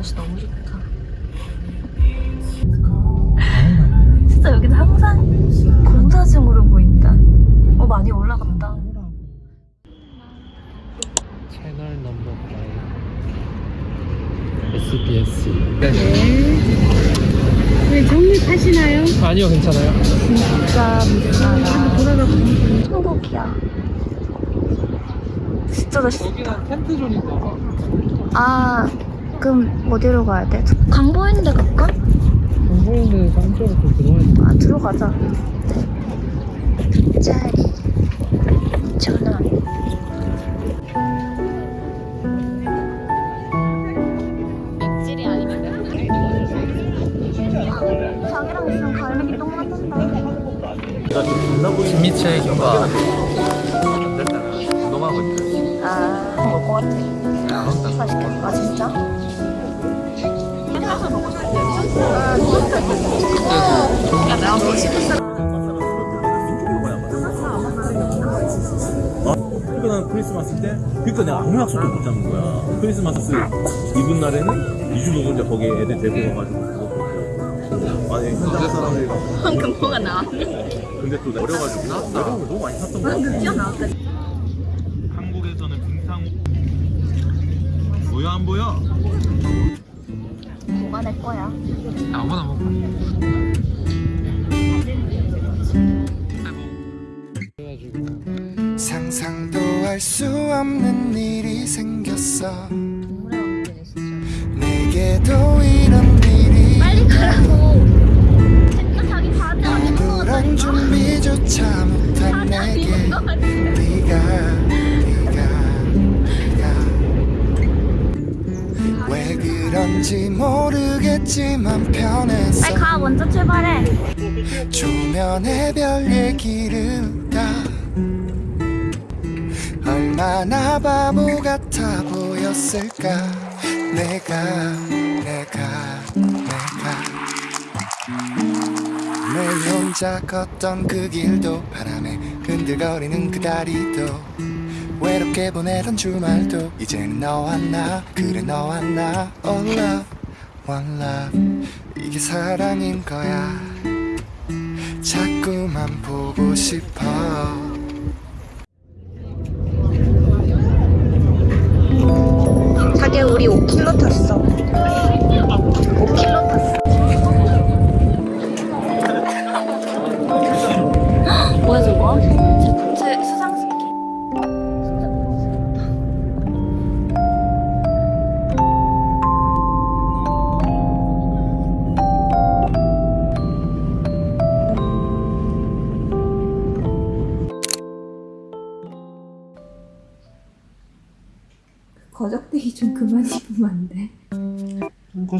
날씨 너무 좋다. 진짜 여기는 항상 공사중으로 보인다. 어 많이 올라갔다. 채널 넘버 5 SBS. 네. 정리 타시나요? 아니요 괜찮아요. 진짜 돌아가 천국이야. 진짜 나 여기는 텐트존인가 아 그럼 어디로 가야 돼? 강보이는 데 갈까? 깜짝으로 또 들어와야 돼 아 들어가자. 짜리 2,000원. 찔이 아니면 자기랑 있으면 갈매기 똥 맞는다. 김미채 교가 만들 때는 운동하고 아 먹을 것 같아. 맛있겠다. 아 진짜? 그러니까 난 크리스마스 때 그러니까 내가 아무 약속도 못 잡는 거야. 크리스마스 이분 날에는 이주 노동자 거기에 애들 데리고 가가지고. 아니 현장 사람들이 방금 뭐가 나와? 근데 또 어려가지고 어려운 거 너무 많이 샀던 거야 튀어나왔다. 한국에서는 빙상 보여 안 보여? 뭐가 내 거야? 아무나 먹어 상상도 할 수 없는 일이 생겼어. 내게도 이런 일이 빨리 가라고. 생각하기 바지 안 아무런 준비조 모르겠지만 편했어 빨리 가 먼저 출발해. 조면의 별 얘기를 다 얼마나 바보 같아 보였을까. 내가 내가 내가. 매일 혼자 걷던 그 길도 바람에 흔들거리는 그 다리도 외롭게 보내던 주말도 이제는 너와 나 그래 너와 나 All love one love 이게 사랑인 거야. 자꾸만 보고 싶어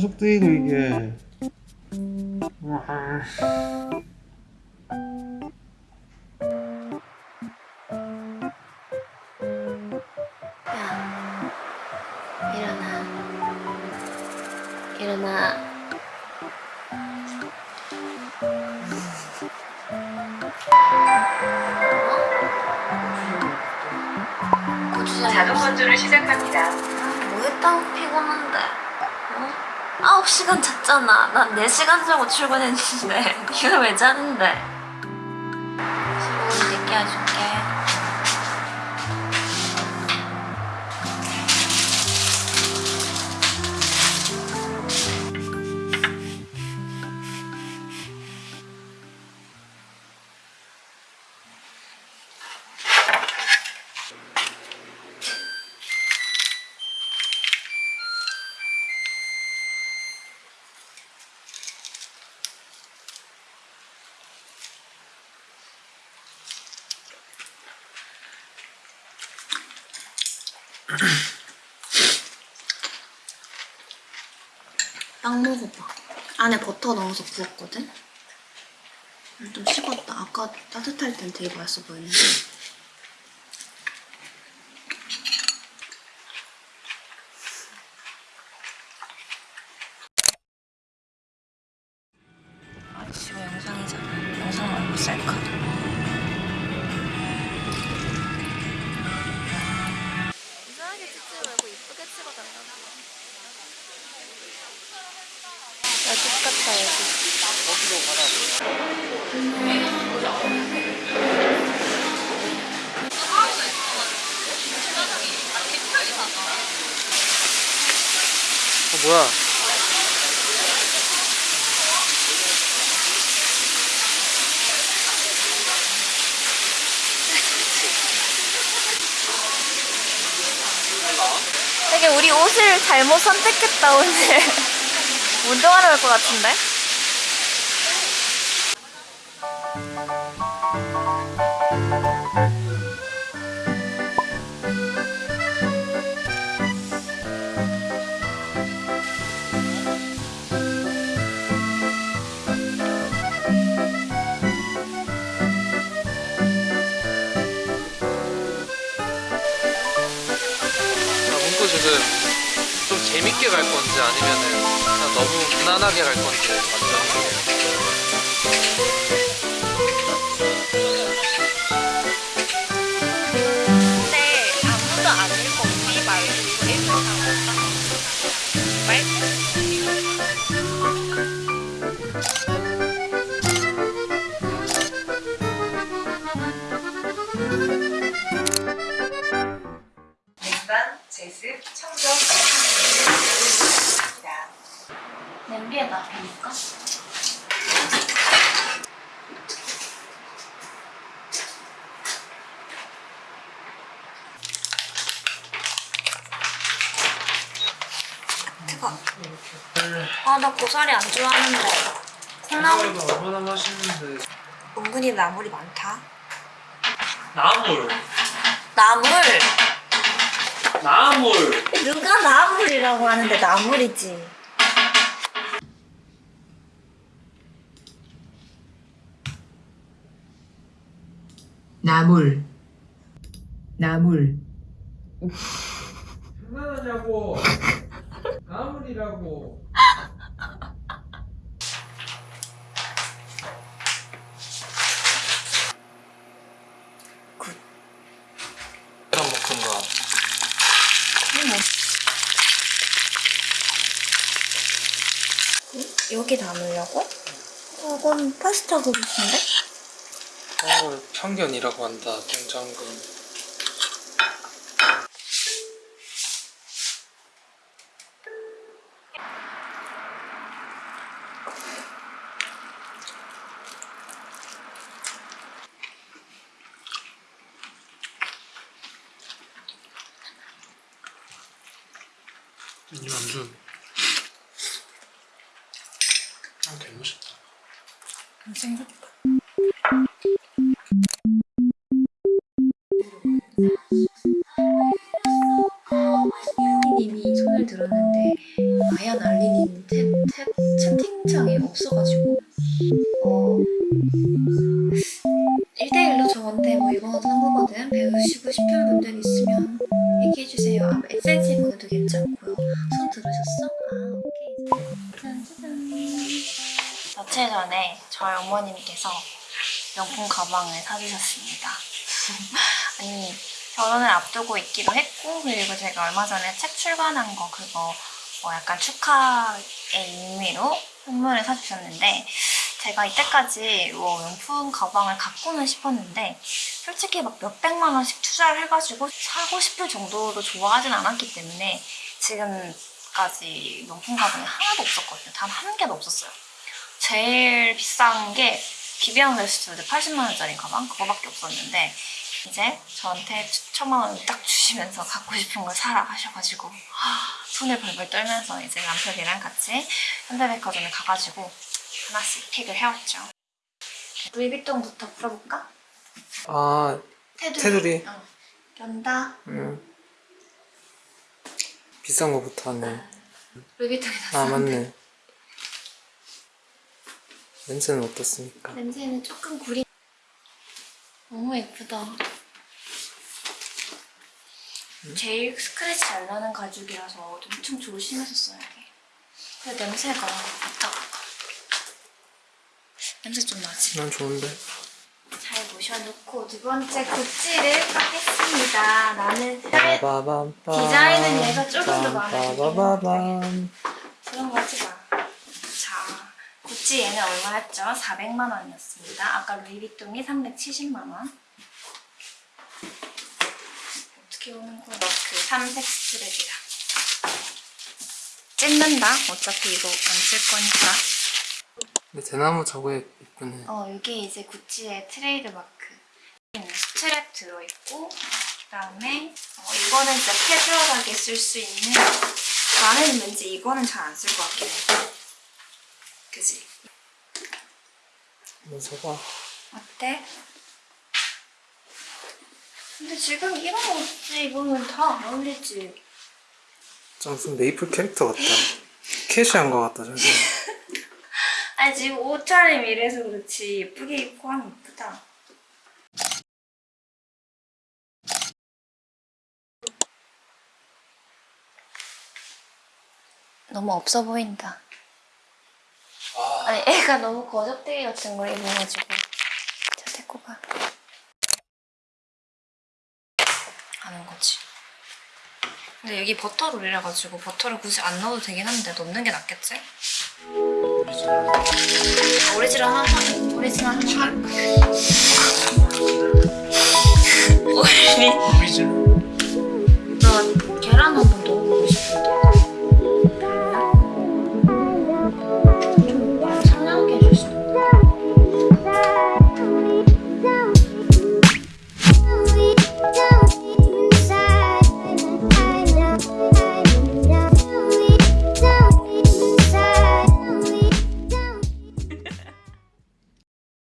고속되고 이게 일어나. 일어나. 자동 건조를 시작합니다. 뭐 했다고 피곤한데? 어? 9시간 잤잖아. 난 4시간 자고 출근했는데. 이걸 왜 자는데? 수고를 늦게 해줄 빵 먹어봐. 안에 버터 넣어서 구웠거든? 음, 좀 식었다. 아까 따뜻할 땐 되게 맛있어 보였는데. 우리 옷을 잘못 선택했다 오늘. 운동하러 올 것 같은데? 아니면은 그냥 너무 무난하게 갈 건지 완전 근데 아무도 안 읽고 우리 말고 이거 읽는 사람 없다. 말? 냉방, 제습, 청소 입니다. 냄비에 놔두니까? 뜨거. 아, 나 고사리 안 좋아하는데. 콩나물 얼마나 맛있는데 은근히 나물이 많다. 나물 나물! 나물 누가 나물이라고 하는데 나물이지. 나물 나물 장난하냐고 나물이라고 굿. 계란 먹든가 여기 담으려고? 이건 파스타 그릇인데? 그런 걸 편견이라고 한다 냉장고 이 안주 아 개맛있다. 생겼 이거는 한거거든 배우시고 싶은 분들 있으면 얘기해주세요 아, 에센스 보내도 괜찮고요 손 들으셨어? 아 오케이 짠짜잔 며칠 전에 저희 어머님께서 명품 가방을 사주셨습니다. 아니 결혼을 앞두고 있기도 했고 그리고 제가 얼마 전에 책 출간한 거 그거 뭐 약간 축하의 의미로 선물을 사주셨는데 제가 이때까지 뭐 명품 가방을 갖고는 싶었는데 솔직히 막 몇백만 원씩 투자를 해가지고 사고 싶을 정도로 좋아하진 않았기 때문에 지금까지 명품 가방이 하나도 없었거든요. 단 한 개도 없었어요. 제일 비싼 게 비비안 웨스트우드 80만 원짜리 가방 그거밖에 없었는데 이제 저한테 천만 원 딱 주시면서 갖고 싶은 걸 사라 하셔가지고 하, 손을 벌벌 떨면서 이제 남편이랑 같이 현대백화점에 가가지고 하나씩 pick을 해왔죠. 루이비통부터 풀어볼까? 아 테두리. 테두리. 어. 연다. 음. 비싼 거부터 하네 루이비통이 다아 쌌는데 맞네 냄새는 어떻습니까? 냄새는 조금 구리. 너무 예쁘다. 제일 스크래치 잘 나는 가죽이라서 엄청 조심해서 써야 돼. 근데 냄새가 갔다. 냄새 좀 나지? 난 좋은데 잘 모셔놓고 두 번째 굿즈를 까겠습니다. 나는 빠바밤 디자인은 얘가 조금 더 마음에 들긴 그런 거 하지 마. 자, 구찌 얘는 얼마였죠? 400만 원이었습니다. 아까 루이비통이 370만 원. 어떻게 오는 거야? 그 삼색 스트랩이다. 찢는다. 어차피 이거 안 쓸 거니까. 근데 대나무 저거에 이쁘네 어, 이게 이제 구찌의 트레이드마크. 스트랩 들어있고 그다음에 어, 이거는 진짜 캐주얼하게 쓸 수 있는 나는 왠지 이거는 잘 안 쓸 것 같긴 해. 그지? 한번 써봐. 어때? 근데 지금 이런 옷 입으면 다 안 어울리지. 좀 무슨 메이플 캐릭터 같다. 캐시한 거 같다, 저기. 아니 지금 옷차림 이래서 그렇지 예쁘게 입고 하면 예쁘다. 너무 없어 보인다. 아니 애가 너무 거적대기 같은 걸 입어가지고 자 데리고 가. 하는 거지. 근데 여기 버터롤이라 가지고 버터를 굳이 안 넣어도 되긴 한데 넣는 게 낫겠지? 오리지널 한 번, 오리지널 한 번. 오리지널.